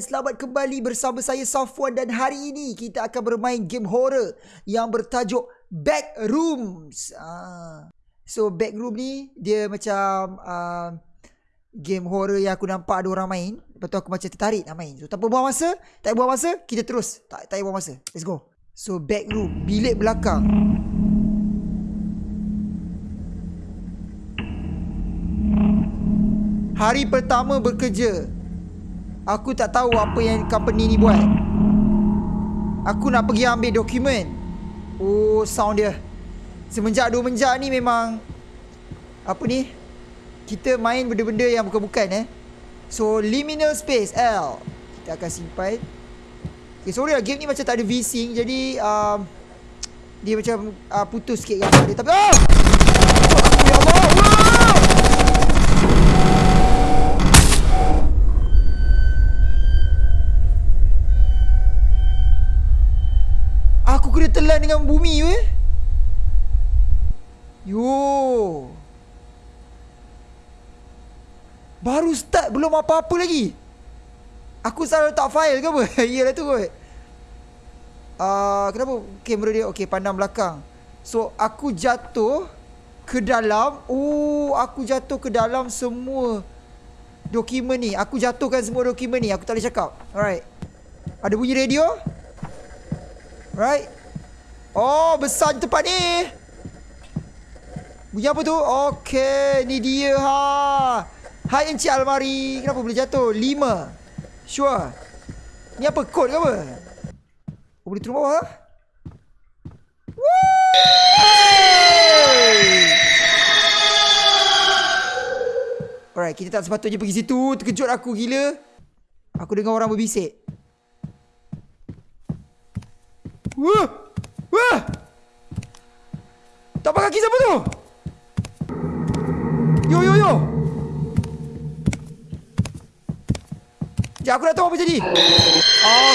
dan selamat kembali bersama saya Safwan dan hari ini kita akan bermain game horror yang bertajuk Backrooms. Ah. So Backroom ni dia macam uh, game horror yang aku nampak ada orang main. Lepas tu aku macam tertarik nak main. So tanpa buang masa, tak buang masa, kita terus. Tak tak buang masa. Let's go. So Backroom, bilik belakang. Hari pertama bekerja Aku tak tahu apa yang company ni buat. Aku nak pergi ambil dokumen. Oh sound dia. Semenjak dua menjak ni memang Apa ni? Kita main benda-benda yang bukan-bukan eh. So liminal space L. Kita akan simpan. Okay sorry lah game ni macam tak ada V-Sync Jadi um, Dia macam uh, putus sikit dia. Tapi oh! Ya Allah Kena telan dengan bumi weh. Yo. Baru start belum apa-apa lagi. Aku salah letak file ke apa? Iyalah tu kot. Uh, kenapa kamera dia okey pandang belakang. So aku jatuh ke dalam. Oh, aku jatuh ke dalam semua dokumen ni. Aku jatuhkan semua dokumen ni. Aku tak boleh cakap. Alright. Ada bunyi radio? Right Oh besar tempat ni. Bunyi apa tu? Okay Ni dia. Ha. Hai Encik Almari. Kenapa boleh jatuh? Lima. Sure. Ni apa? Kod ke apa? Oh, Boleh turun bawah Alright kita tak sepatutnya pergi situ. Terkejut aku gila. Aku dengar orang berbisik. Wah! Wah! Tapak kaki siapa tu? Yo yo yo. Sekejap aku dah tahu apa jadi.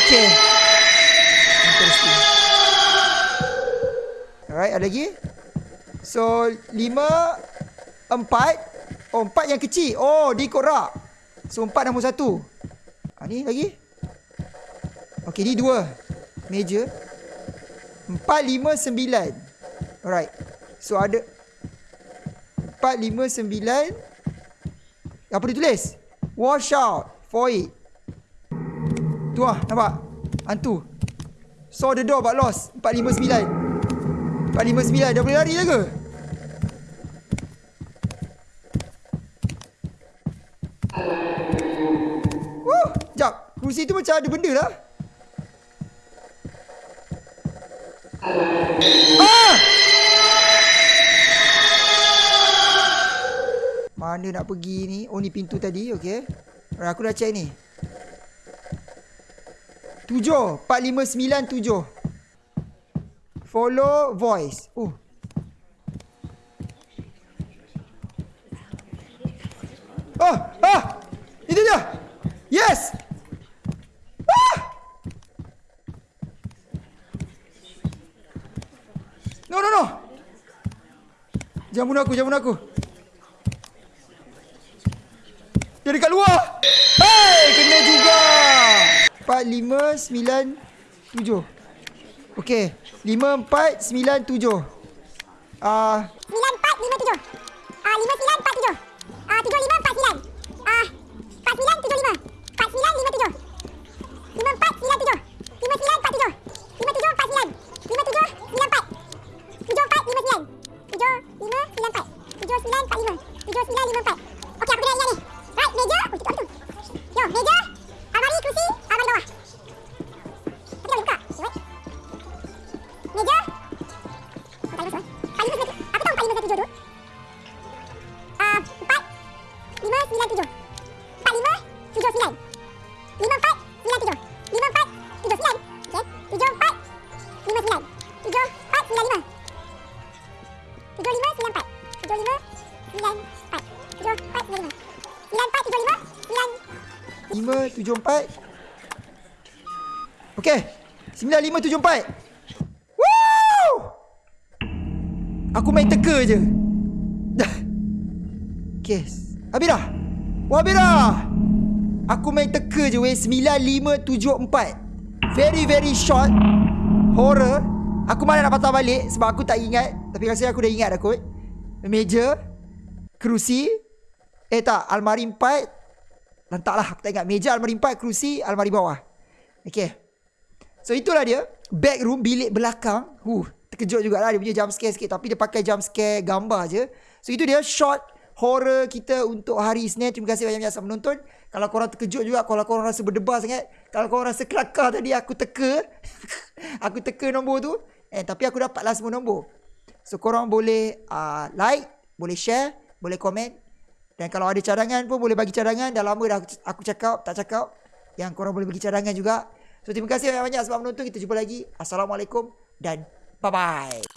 Okay. Interesting. Alright, ada lagi? So, lima, empat. Oh, empat yang kecil. Oh, dia ikut rak. So, empat nombor satu. Ha, ni lagi? Okay, ni dua. Meja. Empat, lima, sembilan. Alright. So ada empat, lima, sembilan. Apa dia tulis? Wash out for it. Tu lah, nampak? Hantu. Saw the door but lost. Empat, lima, sembilan. Empat, lima, sembilan. Dah boleh lari dah ke? Wuh, jap. Kursi tu macam ada benda lah. Ah! Mana nak pergi ni? Oh ni pintu tadi, okey. Aku dah check ni. Tujuh. Empat, lima, sembilan, tujuh. Follow voice. Oh, ah! Itu dia! Yes! No, no, no. Jangan bunuh aku, jangan bunuh aku. Dia dekat luar. Hey, kena juga. 4, 5, 9, 7. Okay. 5, 4, 9, 7. Ah. 9, 4, 5, 7. 9574 Okey 9574 Woo! Aku main teka je. Kes Dah. Wah, habis dah. Aku main teka je weh. 9574 Very very short. Horror. Aku mana nak patah balik Sebab aku tak ingat. Tapi rasa aku dah ingat dah kot. Meja. Kerusi. Eh tak. Almari empat. Lantaklah aku tak ingat. Meja almari empat. Kerusi Almari bawah. Okay So itulah dia. Back room Bilik belakang. Huh Terkejut jugalah. Dia punya jump scare sikit. Tapi dia pakai jump scare Gambar je. So itu dia. Short horror kita untuk hari Isnin. Terima kasih banyak-banyak sebab menonton. Kalau korang terkejut juga, kalau korang rasa berdebar sangat, kalau korang rasa kelakar tadi aku teka, aku teka nombor tu, eh tapi aku dapatlah semua nombor. So korang boleh uh, like, boleh share, boleh komen. Dan kalau ada cadangan pun boleh bagi cadangan. Dah lama dah aku, aku cakap, tak cakap. Yang korang boleh bagi cadangan juga. So terima kasih banyak-banyak sebab menonton. Kita jumpa lagi. Assalamualaikum dan bye-bye.